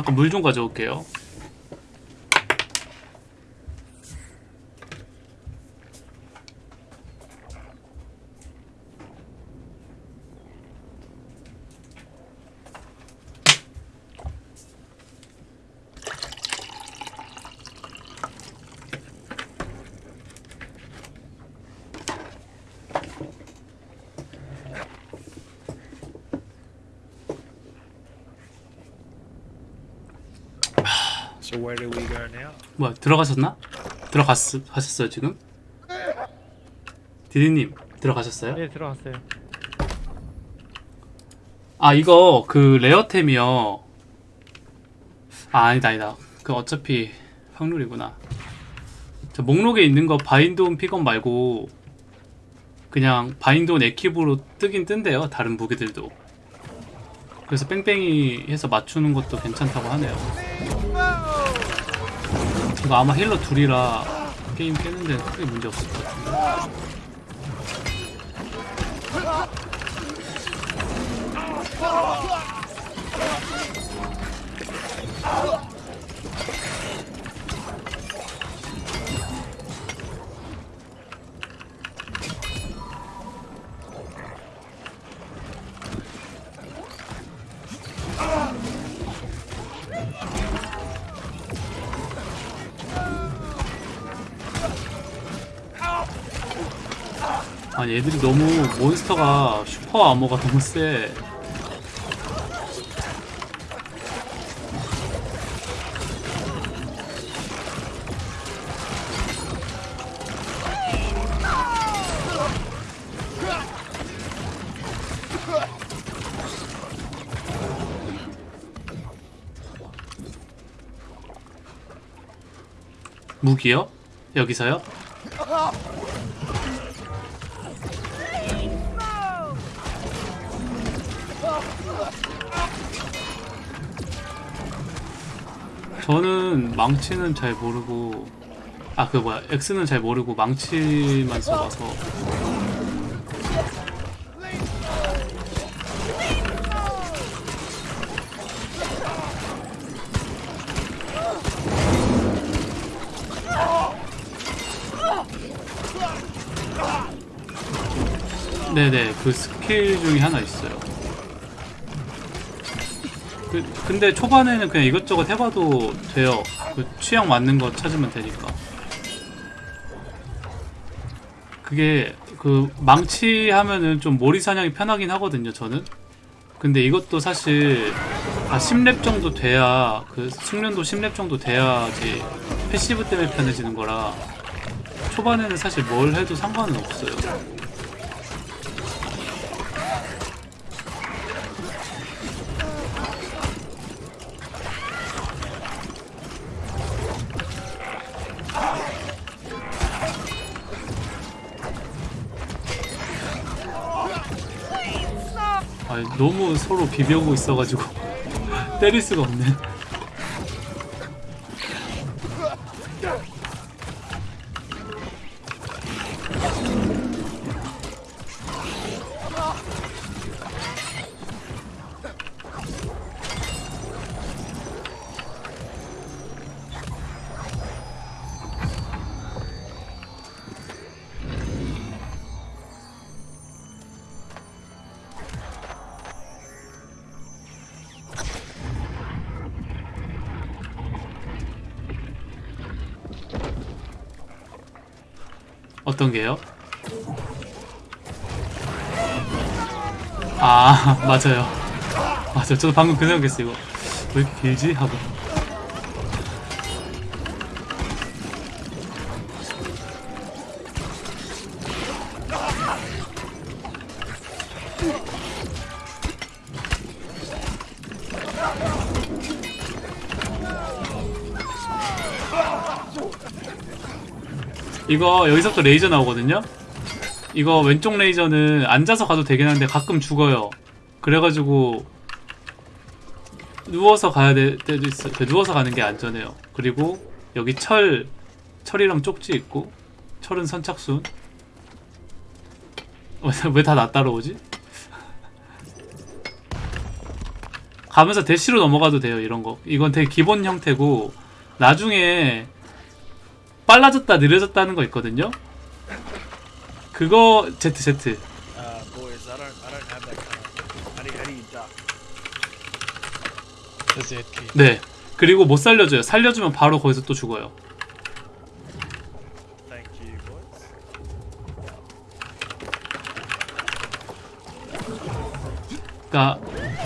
잠깐 물 좀 가져올게요. So where do we go now? 뭐야 들어가셨나? 들어갔 하셨어요 지금? 디디님 들어가셨어요? 네 들어갔어요. 아 이거 그 레어템이요. 아 아니다 아니다. 그 어차피 확률이구나. 저 목록에 있는 거 바인드온 픽업 말고 그냥 바인드온 에킵으로 뜨긴 뜬대요. 다른 무기들도. 그래서 뺑뺑이 해서 맞추는 것도 괜찮다고 하네요. 이거 아마 힐러 둘이라 게임 깨는데 크게 문제 없을 것 같은데. 아 얘들이 너무 몬스터가 슈퍼 아머가 너무 세. 무기요? 여기서요? 저는 망치는 잘 모르고 아 그 뭐야 X는 잘 모르고 망치만 써봐서. 네네 그 스킬 중에 하나 있어요 그, 근데 초반에는 그냥 이것저것 해봐도 돼요. 그 취향 맞는 거 찾으면 되니까. 그게 그 망치 하면은 좀 몰이 사냥이 편하긴 하거든요. 저는. 근데 이것도 사실 아 10렙 정도 돼야 그 숙련도 10렙 정도 돼야지 passive 때문에 편해지는 거라 초반에는 사실 뭘 해도 상관은 없어요. 너무 서로 비벼오고 있어가지고 때릴 수가 없네. 어떤 게요? 아 맞아요 맞아요 저도 방금 그 생각했어요 이거 왜 이렇게 길지? 하고 이거 여기서부터 레이저 나오거든요? 이거 왼쪽 레이저는 앉아서 가도 되긴 한데 가끔 죽어요 그래가지고 누워서 가야 될 때도 있어요 그 누워서 가는 게 안전해요 그리고 여기 철 철이랑 쪽지 있고 철은 선착순 왜 다 나 따라오지? 가면서 대시로 넘어가도 돼요 이런 거 이건 되게 기본 형태고 나중에 빨라졌다 느려졌다 는 거 있거든요? 그거 Z Z. Z. 네. 그리고 못 살려줘요. 살려주면 바로 거기서 또 죽어요. 그러니까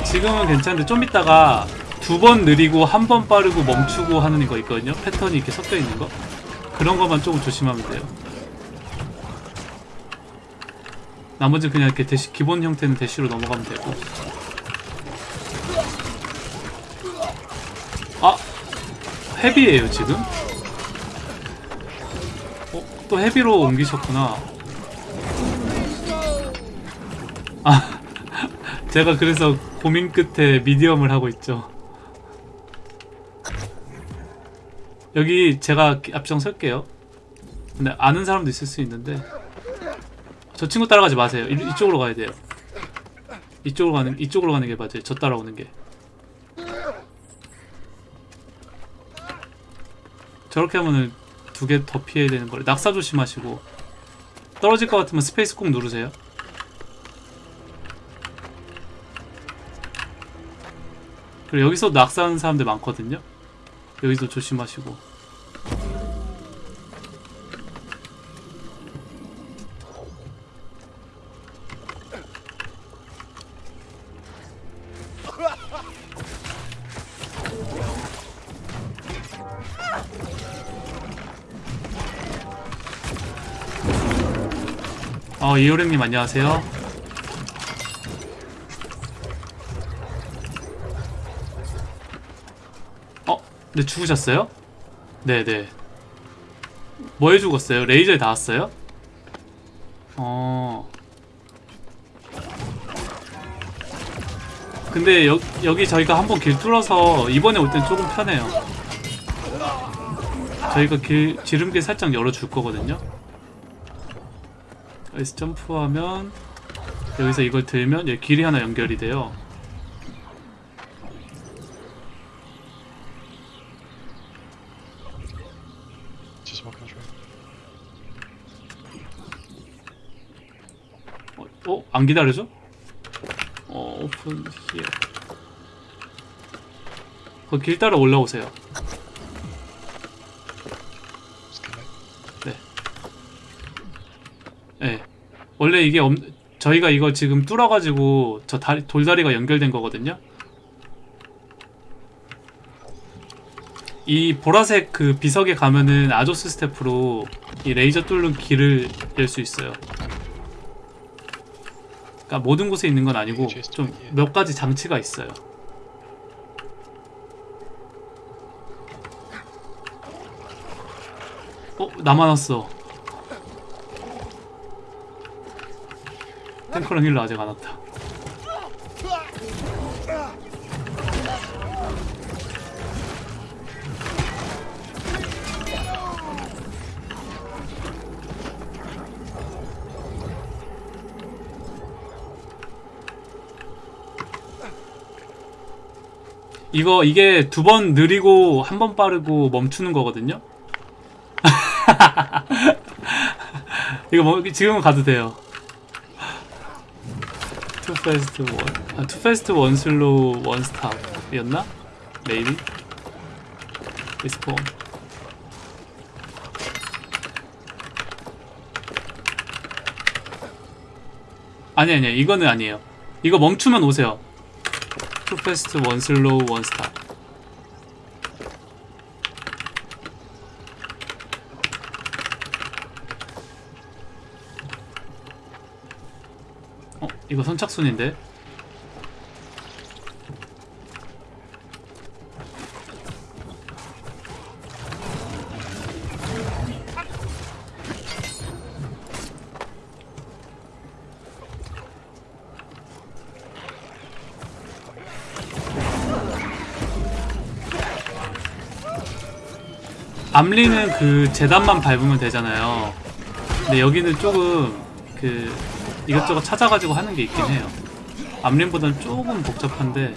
지금은 괜찮은데 좀 이따가 두 번 느리고 한 번 빠르고 멈추고 하는 거 있거든요? 패턴이 이렇게 섞여 있는 거 그런 것만 조금 조심하면 돼요. 나머지 그냥 이렇게 대시 기본 형태는 대시로 넘어가면 되고. 아! 헤비예요 지금? 어, 또 헤비로 옮기셨구나. 아 제가 그래서 고민 끝에 미디엄을 하고 있죠. 여기 제가 앞장 설게요. 근데 아는 사람도 있을 수 있는데 저 친구 따라가지 마세요. 이, 이쪽으로 가야 돼요. 이쪽으로 가는 이쪽으로 가는 게 맞아요. 저 따라오는 게. 저렇게 하면은 두 개 더 피해야 되는 거를 낙사 조심하시고 떨어질 것 같으면 space 꼭 누르세요. 그리고 여기서 낙사하는 사람들 많거든요. 여기도 조심하시고. 어, 이효령님 안녕하세요. 어? 근데 죽으셨어요? 네네. 뭐에 죽었어요? 레이저에 닿았어요? 어. 근데 여, 여기 저희가 한번 길 뚫어서 이번에 올 땐 조금 편해요. 저희가 길, 지름길 살짝 열어줄 거거든요. 여기서 점프하면 여기서 이걸 들면 여기 길이 하나 연결이 돼요. 안 기다려줘? 어, 오픈 히어. 거길 따라 올라오세요. Back. 예. 원래 이게 없, 저희가 이거 지금 뚫어가지고 저 다리, 돌다리가 연결된 거거든요. 이 보라색 그 비석에 가면은 아조스 스태프로 이 레이저 뚫는 길을 열 수 있어요. 그러니까 모든 곳에 있는 건 아니고 좀 몇 가지 장치가 있어요. 어? 나만 왔어. 탱커랑 힐러 아직 안 왔다. 이거 이게 두 번 느리고 한 번 빠르고 멈추는 거거든요. 이거 뭐 지금은 가도 돼요. Two fast one, 아, two fast one slow one stop이었나? Maybe? Respawn. 아니 아니 이거는 아니에요. 이거 멈추면 오세요. Two fast one slow one stop. 어 이거 선착순인데 암리는 그 재단만 밟으면 되잖아요. 근데 여기는 조금 그 이것저것 찾아가지고 하는 게 있긴 해요. 암린보다는 조금 복잡한데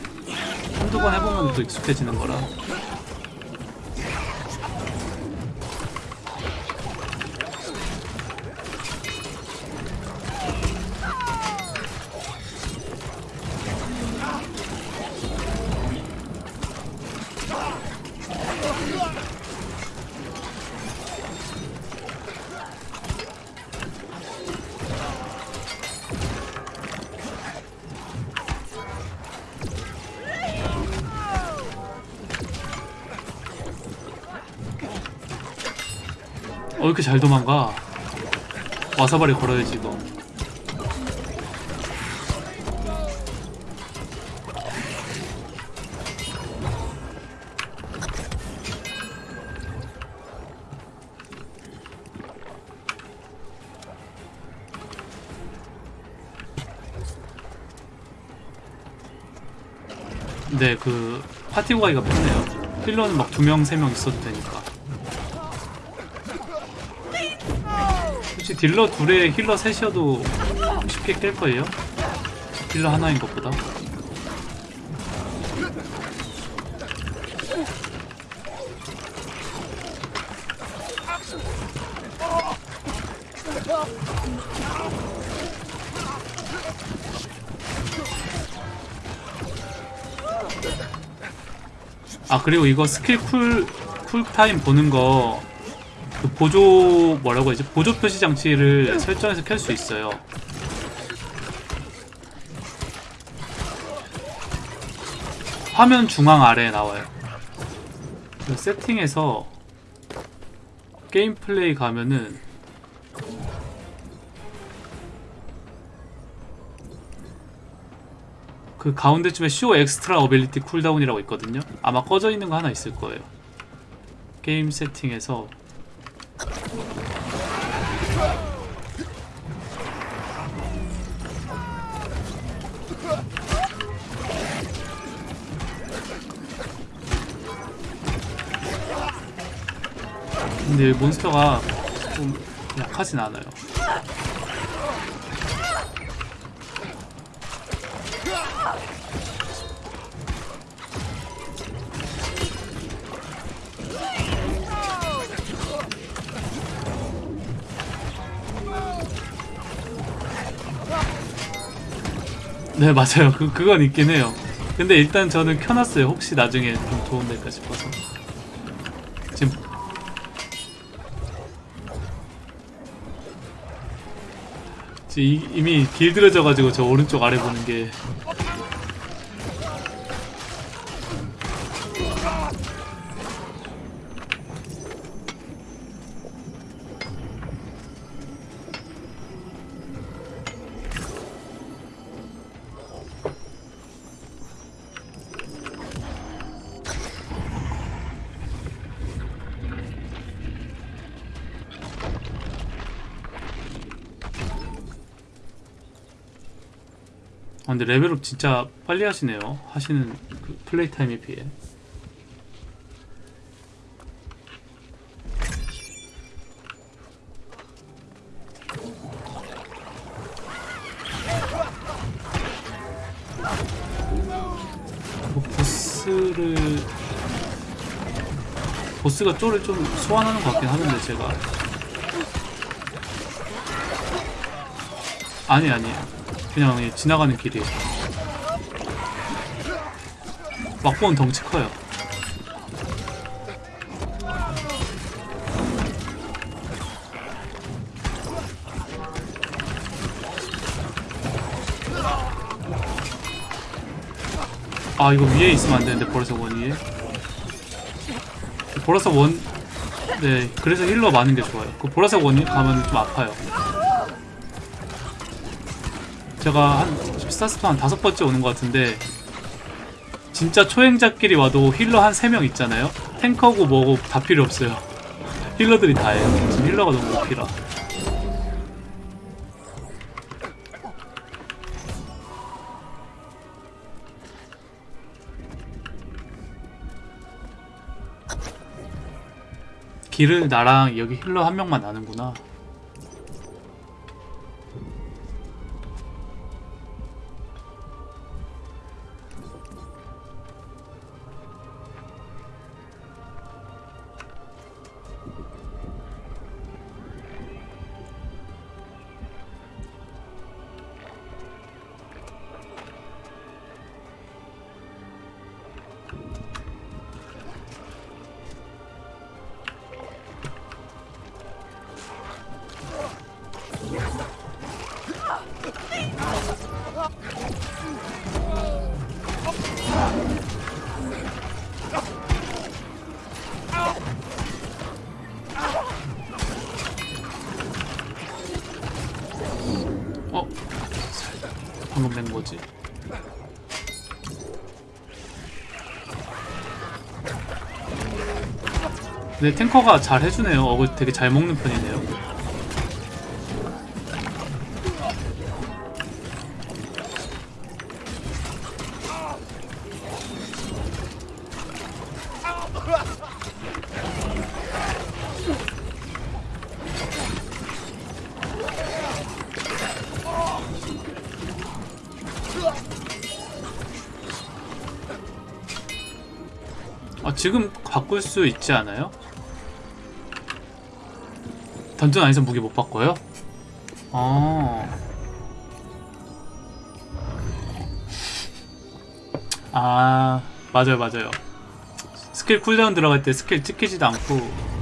한두 번 해보면 또 익숙해지는 거라. 잘 도망가? 와사바리 걸어야지, 이거. 네, 그 파티 구하기가 편해요. 힐러는 막 두 명, 세 명 있어도 되니까. 혹시 딜러 둘에 힐러 셋이어도 쉽게 깰 거예요? 딜러 하나인 것보다 아 그리고 이거 스킬 쿨 쿨타임 보는 거 그 보조 뭐라고 하지? 보조 표시 장치를 설정해서 켤 수 있어요. 화면 중앙 아래에 나와요. 그 세팅에서 게임 플레이 가면은 그 가운데쯤에 show extra ability cooldown이라고 있거든요. 아마 꺼져 있는 거 하나 있을 거예요. 게임 세팅에서 근데 몬스터가 좀 약하진 않아요. 네 맞아요. 그 그건 있긴 해요. 근데 일단 저는 켜놨어요. 혹시 나중에 좀 도움될까 싶어서. 이- 이미 길들여져가지고 저 오른쪽 아래 보는 게 근데 레벨업 진짜 빨리 하시네요. 하시는 그 플레이 타임에 비해. 뭐 보스를 보스가 쪼를 좀 소환하는 것 같긴 하는데 제가 아니 아니에요. 그냥 이 지나가는 길이에요. 막보는 덩치 커요. 아 이거 위에 있으면 안 되는데 보라색 원 위에 보라색 원 네, 그래서 힐러 많은 게 좋아요. 그 보라색 원이 가면 좀 아파요. 제가 한 스타스파 한 다섯 번째 오는 것 같은데 진짜 초행자끼리 와도 힐러 한세명 있잖아요. 탱커고 뭐고 다 필요 없어요. 힐러들이 다 해요. 지금 힐러가 너무 오피라. 길을 나랑 여기 힐러 한 명만 나는구나. 근데 탱커가 잘 해주네요. 어글 되게 잘 먹는 편이네요. 아, 지금 바꿀 수 있지 않아요? 던전 안에서 무기 못 바꿔요? 아. 아, 맞아요, 맞아요. 스킬 cooldown 들어갈 때 스킬 찍히지도 않고.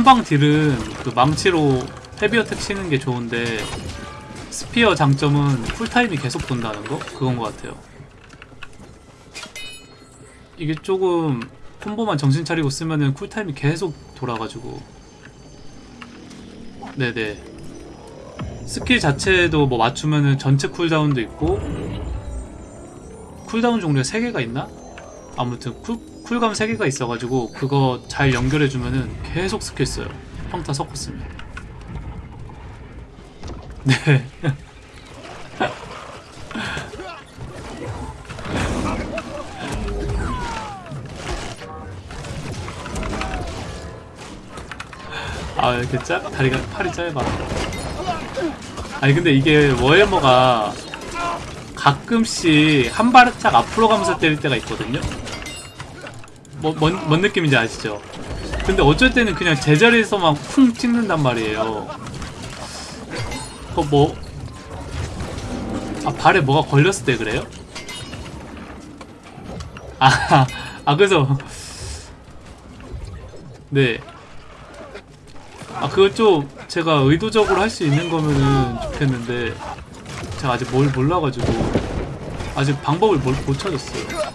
한방 딜은 그 망치로 heavy attack 치는 게 좋은데 spear 장점은 쿨타임이 계속 돈다는 거? 그건 것 같아요. 이게 조금 콤보만 정신 차리고 쓰면은 쿨타임이 계속 돌아가지고 네네 스킬 자체도 뭐 맞추면은 전체 cooldown도 있고 cooldown 종류가 3개가 있나? 아무튼 쿨, 쿨감 3개가 있어가지고 그거 잘 연결해주면은 계속 스킬 써요. 평타 섞었으면 네. 아 이렇게 짧 다리가 팔이 짧아. 아니 근데 이게 워해머가 가끔씩 한 발짝 앞으로 가면서 때릴 때가 있거든요 뭐, 뭔, 뭔 느낌인지 아시죠? 근데 어쩔 때는 그냥 제자리에서만 쿵 찍는단 말이에요 그 뭐... 아 발에 뭐가 걸렸을 때 그래요? 아, 아 그래서 네 아 그걸 좀 제가 의도적으로 할 수 있는 거면은 좋겠는데 제가 아직 뭘 몰라가지고 아직 방법을 뭘못 찾았어요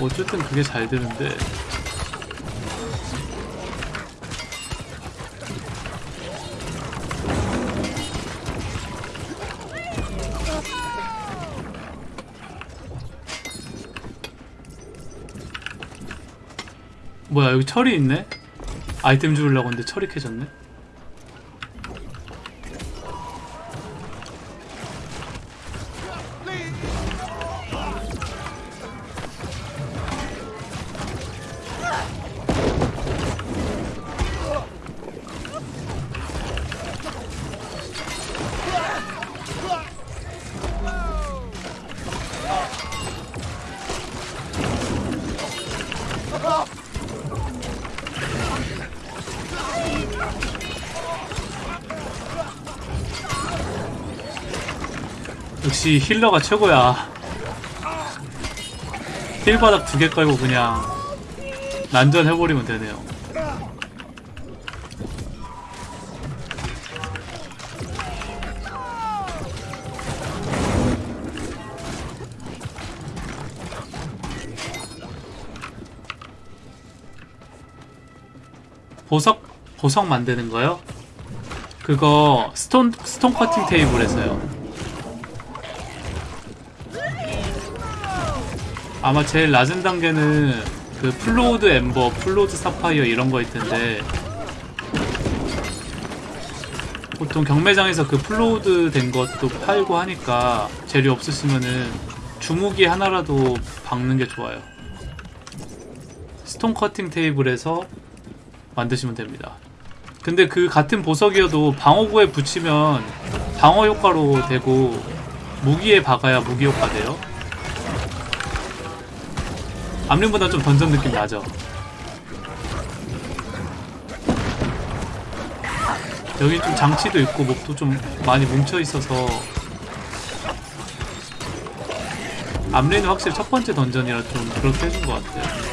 어쨌든 그게 잘 되는데 뭐야 여기 철이 있네? 아이템 주려고 했는데 철이 캐졌네? 역시 힐러가 최고야 힐바닥 두 개 깔고 그냥 난전해버리면 되네요 보석 보석 만드는 거요? 그거 stone stone cutting table에서요. 아마 제일 낮은 단계는 그 flawed amber, flawed sapphire 이런 거일 텐데 보통 경매장에서 그 flawed 된 것도 팔고 하니까 재료 없으시면은 주무기 하나라도 박는 게 좋아요. stone cutting table에서 만드시면 됩니다. 근데 그 같은 보석이어도 방어구에 붙이면 방어 효과로 되고 무기에 박아야 무기 효과 돼요. 암림보다 좀 던전 느낌 나죠? 여기 좀 장치도 있고 몹도 좀 많이 뭉쳐 있어서 암레는 확실히 첫 번째 던전이라 좀 그렇게 해준 것 같아요.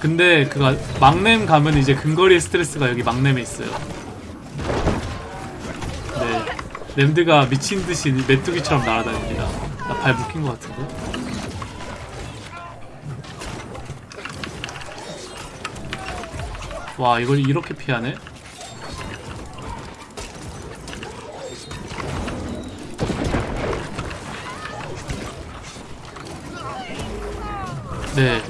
근데 그가 막냄 가면 이제 근거리 스트레스가 여기 막냄에 있어요. 네, 램드가 미친 듯이 메뚜기처럼 날아다닙니다. 나 발 묶인 것 같은데? 와 이걸 이렇게 피하네? 네.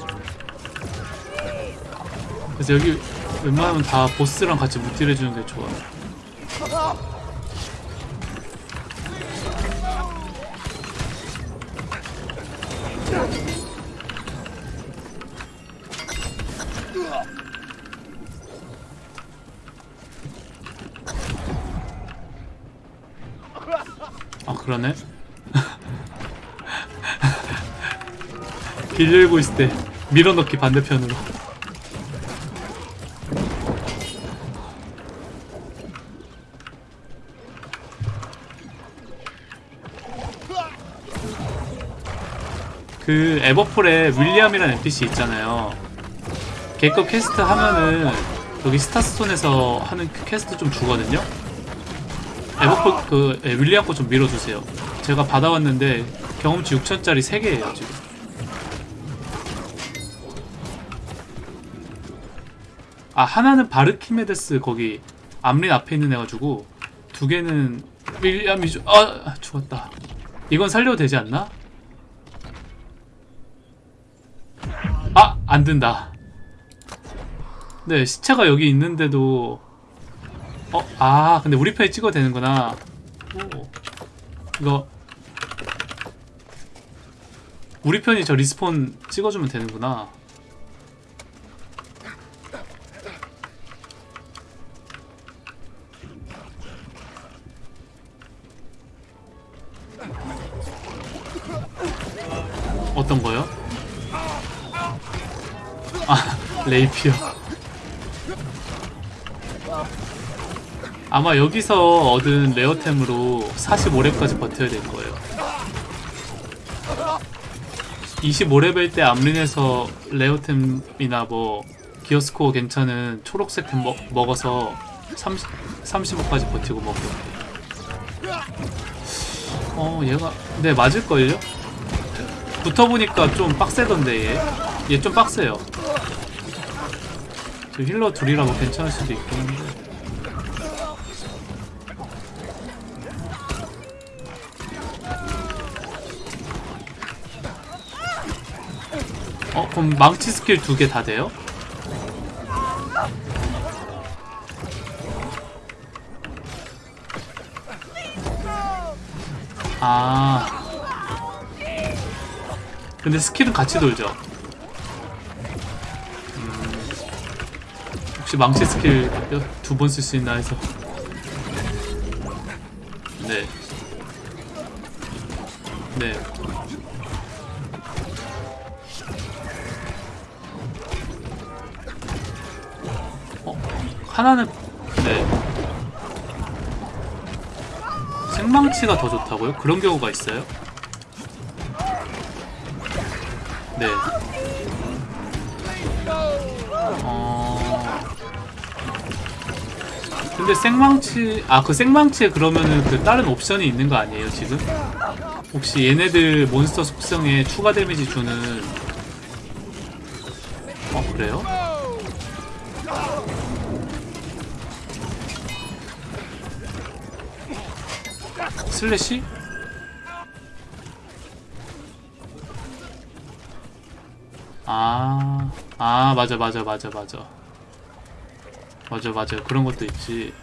그래서 여기 웬만하면 다 보스랑 같이 무딜해주는 게 좋아요. 열고 있을 때 밀어넣기 반대편으로. 그 에버폴에 윌리엄이라는 NPC 있잖아요. 걔거 퀘스트 하면은 여기 스타스톤에서 하는 그 퀘스트 좀 주거든요. 에버폴 그 예, 윌리엄 거 좀 밀어주세요. 제가 받아왔는데 경험치 6천짜리 3개예요 지금. 아 하나는 바르키메데스 거기 암린 앞에 있는 애가지고 두 개는 윌리엄이죠. 아 죽었다. 이건 살려도 되지 않나? 아! 안 된다. 네, 시체가 여기 있는데도 어? 아, 근데 우리 편이 찍어도 되는구나. 오. 이거 우리 편이 저 리스폰 찍어주면 되는구나. 레이피어. 아마 여기서 얻은 rare템으로 45렙까지 버텨야 될 거예요. 25레벨 때 암린에서 rare템이나 뭐 gear score 괜찮은 초록색 템 먹, 먹어서 30, 35까지 버티고 먹고. 어, 얘가, 네, 맞을걸요? 붙어보니까 좀 빡세던데, 얘. 얘 좀 빡세요. 저 힐러 둘이라고 괜찮을 수도 있긴 한데. 어, 그럼 망치 스킬 두 개 다 돼요? 아. 근데 스킬은 같이 돌죠? 혹시 망치 스킬 두 번 쓸 수 있나 해서. 네. 네. 어, 하나는 네. 생망치가 더 좋다고요? 그런 경우가 있어요? 근데 생망치 아 그 생망치에 그러면은 그 다른 옵션이 있는 거 아니에요 지금? 혹시 얘네들 몬스터 속성에 추가 데미지 주는 어 그래요? 슬래시? 아, 아, 맞아, 맞아, 맞아, 맞아. 맞아 맞아 그런 것도 있지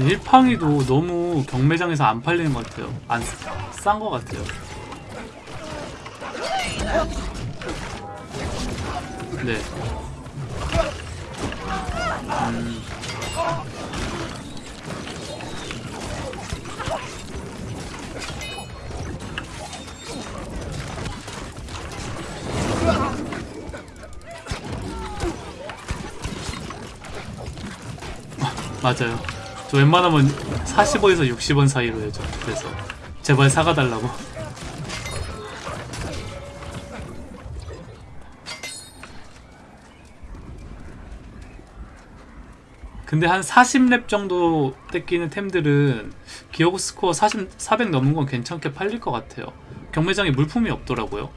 일팡이도 너무 경매장에서 안 팔리는 것 같아요. 안 싼 것 같아요. 네. 음. 맞아요. 저 웬만하면 40원에서 60원 사이로 해줘. 그래서 제발 사가달라고. 근데 한 40렙 정도 떼끼는 템들은 기어고 스코어 40, 400 넘은 건 괜찮게 팔릴 것 같아요. 경매장에 물품이 없더라고요.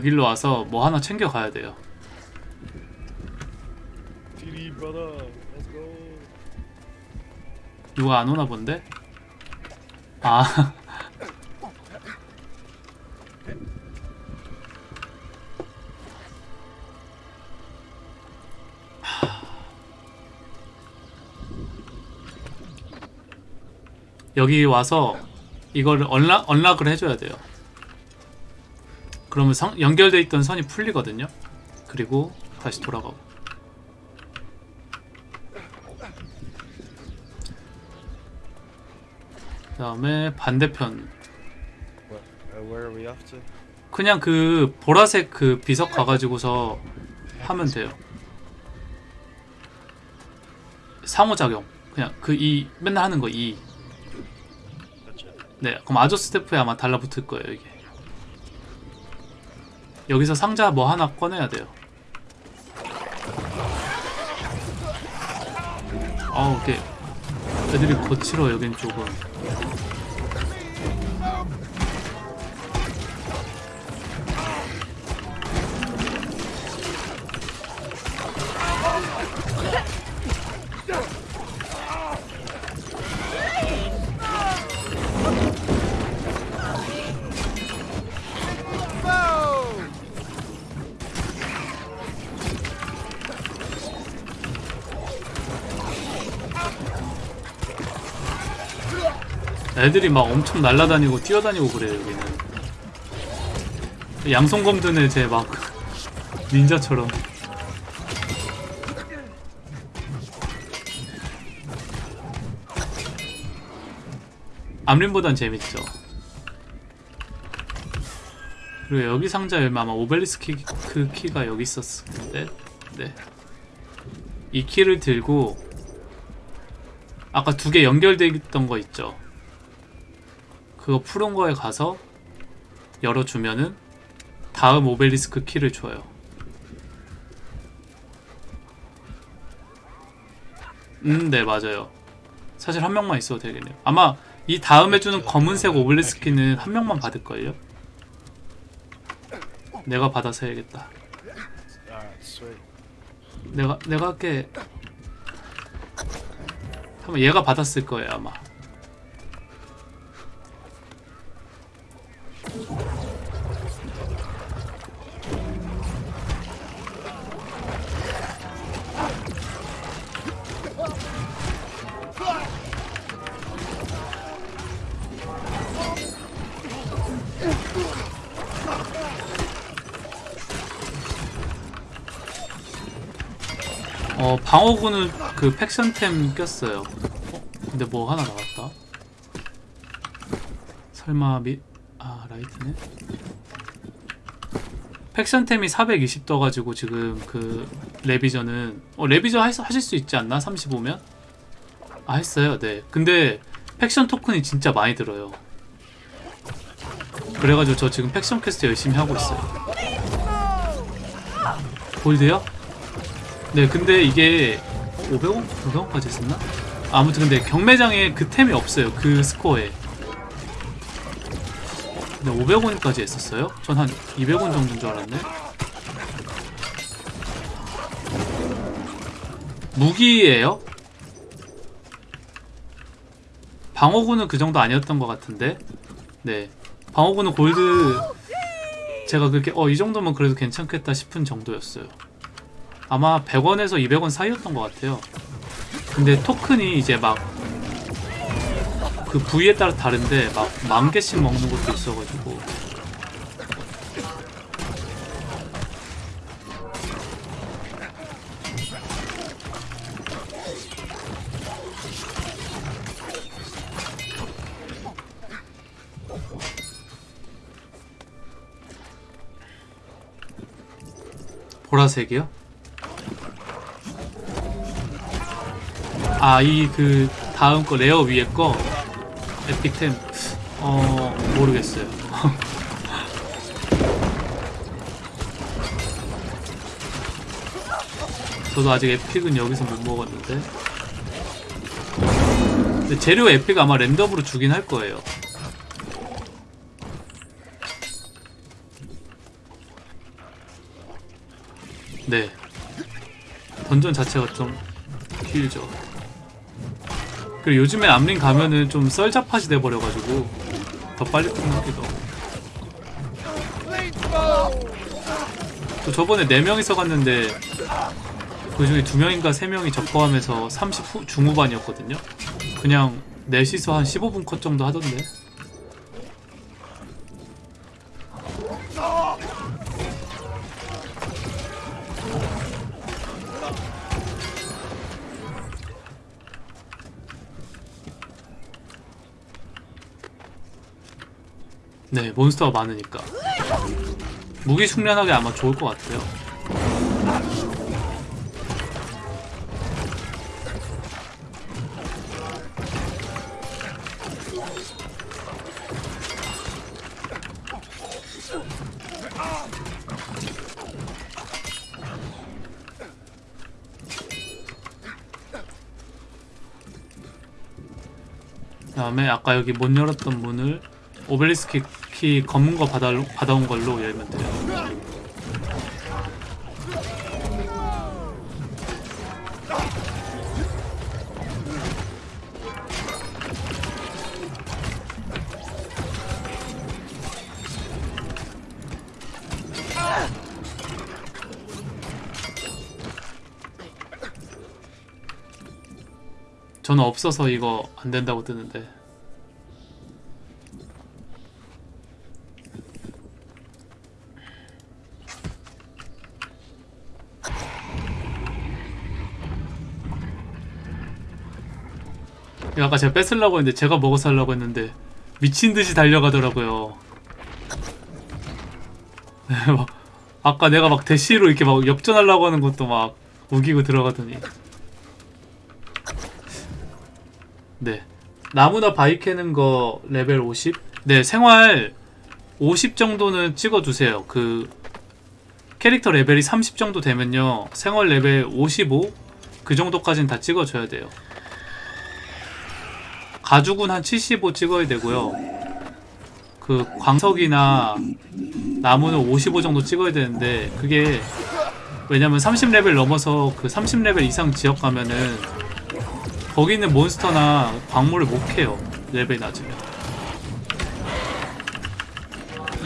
여기로 와서 뭐 하나 챙겨 가야 돼요. 누가 안 오나 본데? 아. 여기 와서 이걸 언락, 언락을 해줘야 돼요. 그러면 성, 연결돼 있던 선이 풀리거든요. 그리고 다시 돌아가고. 그 다음에 반대편 we off to? 그냥 그 보라색 그 비석 가가지고서 하면 돼요. 상호작용 그냥 그 이 맨날 하는 거 이. 네 그럼 아조 스태프에 아마 달라붙을 거예요 이게. 여기서 상자 뭐 하나 꺼내야 돼요. 아우 이게 애들이 거칠어 여긴 조금. 애들이 막 엄청 날아다니고 뛰어다니고 그래요 여기는. 양손검 드네 쟤막 닌자처럼. 암린보단 재밌죠. 그리고 여기 상자 열면 아마 오벨리스크 키, 그 키가 여기 있었을 텐데? 네. 이 키를 들고 아까 두 개 연결돼 있던 거 있죠 그거 푸른 거에 가서 열어주면은 다음 오벨리스크 키를 줘요. 음, 네, 맞아요. 사실 한 명만 있어도 되겠네요. 아마 이 다음에 주는 검은색 오벨리스크는 한 명만 받을걸요? 내가 받아서 해야겠다. 내가, 내가 할게. 한번 얘가 받았을 거예요, 아마. 방어구는 그 faction템 꼈어요. 어? 근데 뭐 하나 나왔다. 설마 미... 아 light네. faction템이 420 떠가지고 지금 그 레비전은 어 레비전 하, 하실 수 있지 않나? 35면? 아 했어요. 네. 근데 faction 토큰이 진짜 많이 들어요. 그래가지고 저 지금 faction 퀘스트 열심히 하고 있어요. 골드요? 네, 근데 이게 500원? 500원까지 했었나? 아무튼 근데 경매장에 그 템이 없어요. 그 스코어에. 근데 500원까지 했었어요? 전 한 200원 정도인 줄 알았네. 무기예요? 방어구는 그 정도 아니었던 것 같은데. 네. 방어구는 골드 제가 그렇게 어 이 정도면 그래도 괜찮겠다 싶은 정도였어요. 아마 100원에서 200원 사이였던 것 같아요. 근데 토큰이 이제 막 그 부위에 따라 다른데 막 만 개씩 먹는 것도 있어가지고 보라색이요? 아, 이 그 다음 거 rare 위에 거 epic템 어 모르겠어요. 저도 아직 epic은 여기서 못 먹었는데. 근데 재료 epic 아마 랜덤으로 주긴 할 거예요. 네. 던전 자체가 좀 길죠. 그리고 요즘에 암링 가면은 좀 썰잡하시 돼버려가지고 더 빨리 끝나기도 하고. 또 저번에 4명이서 갔는데 그 중에 2명인가 3명이 적포하면서 30 후, 중후반이었거든요. 그냥 넷이서 한 15분 컷 정도 하던데. 네, 몬스터가 많으니까. 무기 숙련하기 아마 좋을 것 같아요. 그 다음에 아까 여기 못 열었던 문을 오벨리스 크키 검은 거 받아, 받아온 걸로 열면 돼요. 저는 없어서 이거 안 된다고 뜨는데. 아까 제가 뺏으려고 했는데 제가 먹어서 하려고 했는데 미친 듯이 달려가더라고요. 막 아까 내가 막 대시로 이렇게 막 역전하려고 하는 것도 막 우기고 들어가더니 네 나무나 바위 캐는 거 레벨 50? 네 생활 50 정도는 찍어주세요 그 캐릭터 레벨이 30 정도 되면요 생활 레벨 55? 그 정도까지는 다 찍어줘야 돼요 가죽은 한 75 찍어야 되고요. 그 광석이나 나무는 55 정도 찍어야 되는데 그게 왜냐면 30레벨 넘어서 그 30레벨 이상 지역 가면은 거기 있는 몬스터나 광물을 못 캐요. 레벨 낮으면.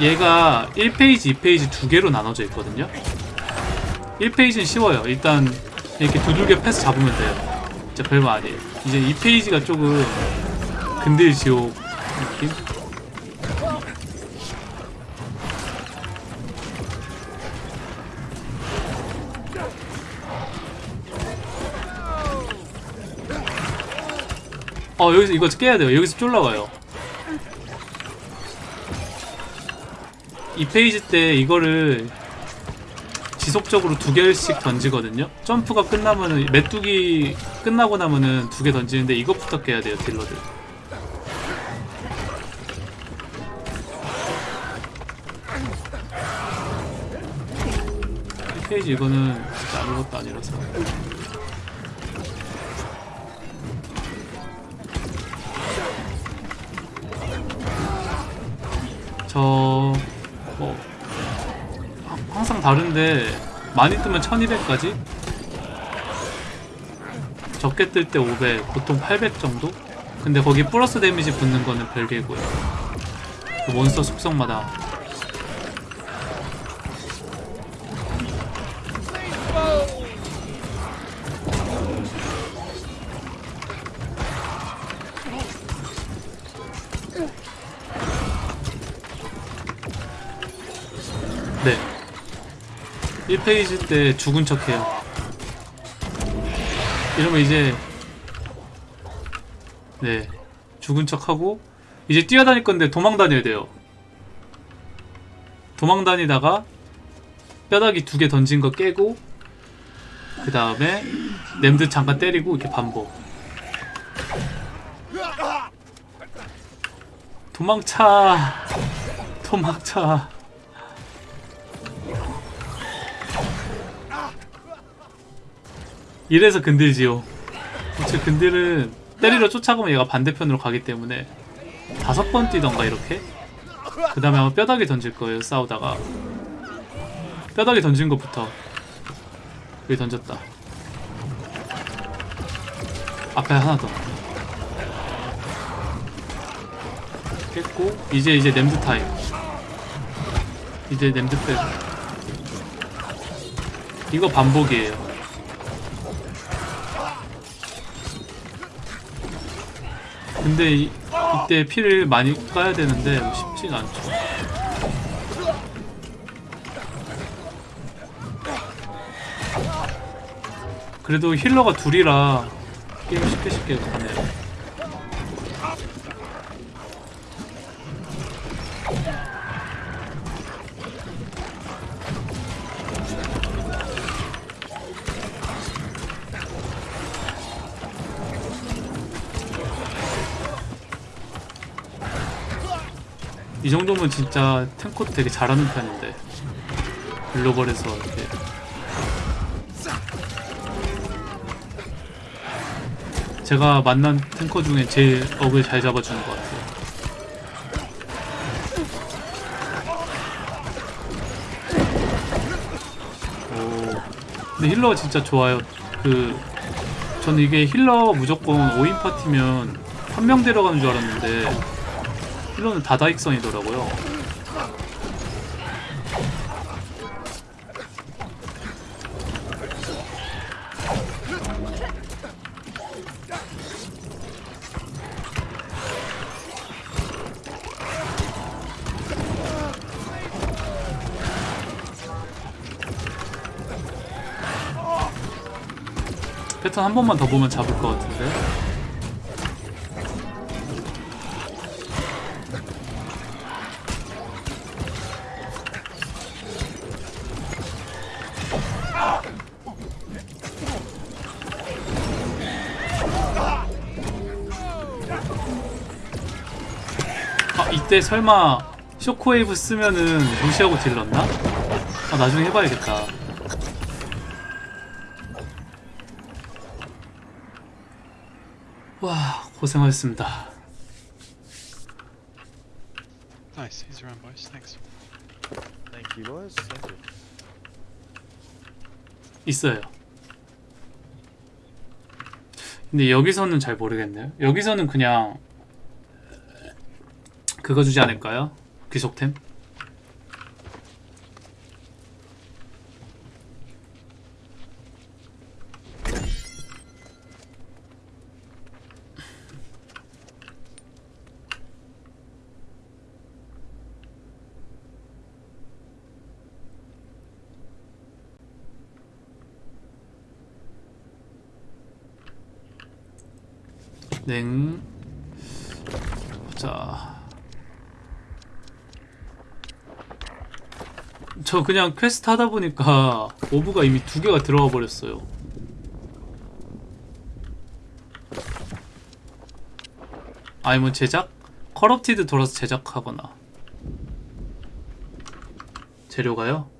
얘가 1 phase, 2 phase 두 개로 나눠져 있거든요. 1 phase는 쉬워요. 일단 이렇게 두들겨 패서 잡으면 돼요. 진짜 별거 아니에요. 이제 2 phase가 조금 근딜 지옥 느낌? 어 여기서 이거 깨야 돼요. 여기서 쫄라와요. 이 페이지 때 이거를 지속적으로 두 개씩 던지거든요. 점프가 끝나면은 메뚜기 끝나고 나면은 두 개 던지는데 이것부터 깨야 돼요 딜러들 이 페이지 이거는 아무것도 아니라서 저... 뭐... 하- 항상 다른데 많이 뜨면 1200까지? 적게 뜰 때 500, 보통 800 정도? 근데 거기 플러스 데미지 붙는 거는 별개고요 그 몬스터 속성마다 페이지 때 죽은 척해요. 이러면 이제 네 죽은 척하고 이제 뛰어다닐 건데 도망 다녀야 돼요. 도망 다니다가 뼈다귀 두 개 던진 거 깨고 그 다음에 냄드 잠깐 때리고 이렇게 반복. 도망차! 도망차 이래서 근들지요. 그치 근들은 때리러 쫓아가면 얘가 반대편으로 가기 때문에 다섯 번 뛰던가 이렇게? 그 다음에 아마 뼈다귀 던질 거예요 싸우다가. 뼈다귀 던진 것부터. 여기 던졌다. 앞에 하나 더. 깼고 이제 이제 named 타임. 이제 named 빼고. 이거 반복이에요 근데 이, 이때 피를 많이 까야 되는데 쉽진 않죠. 그래도 healer가 둘이라 게임 쉽게 쉽게 가네요 이 정도면 진짜 탱커도 되게 잘하는 편인데. 글로벌에서 이렇게. 제가 만난 탱커 중에 제일 억을 잘 잡아주는 것 같아요. 오. 근데 힐러가 진짜 좋아요. 그 저는 이게 힐러 무조건 5인 파티면 한 명 데려가는 줄 알았는데 힐러는 다다익선이더라고요. 패턴 한 번만 더 보면 잡을 것 같은데. 아 이때 설마 쇼크웨이브 쓰면은 무시하고 딜렀나? 아 나중에 해봐야겠다 와 고생하셨습니다 Nice, he's around, boys. Thanks. Thank you, boys. Thank you. 있어요 근데 여기서는 잘 모르겠네요 여기서는 그냥 그거 주지 않을까요? 귀속템? 냉 보자 저 그냥 퀘스트 하다 보니까 orb가 이미 두 개가 들어가 버렸어요 아니면 제작? corrupted 돌아서 제작하거나 재료가요?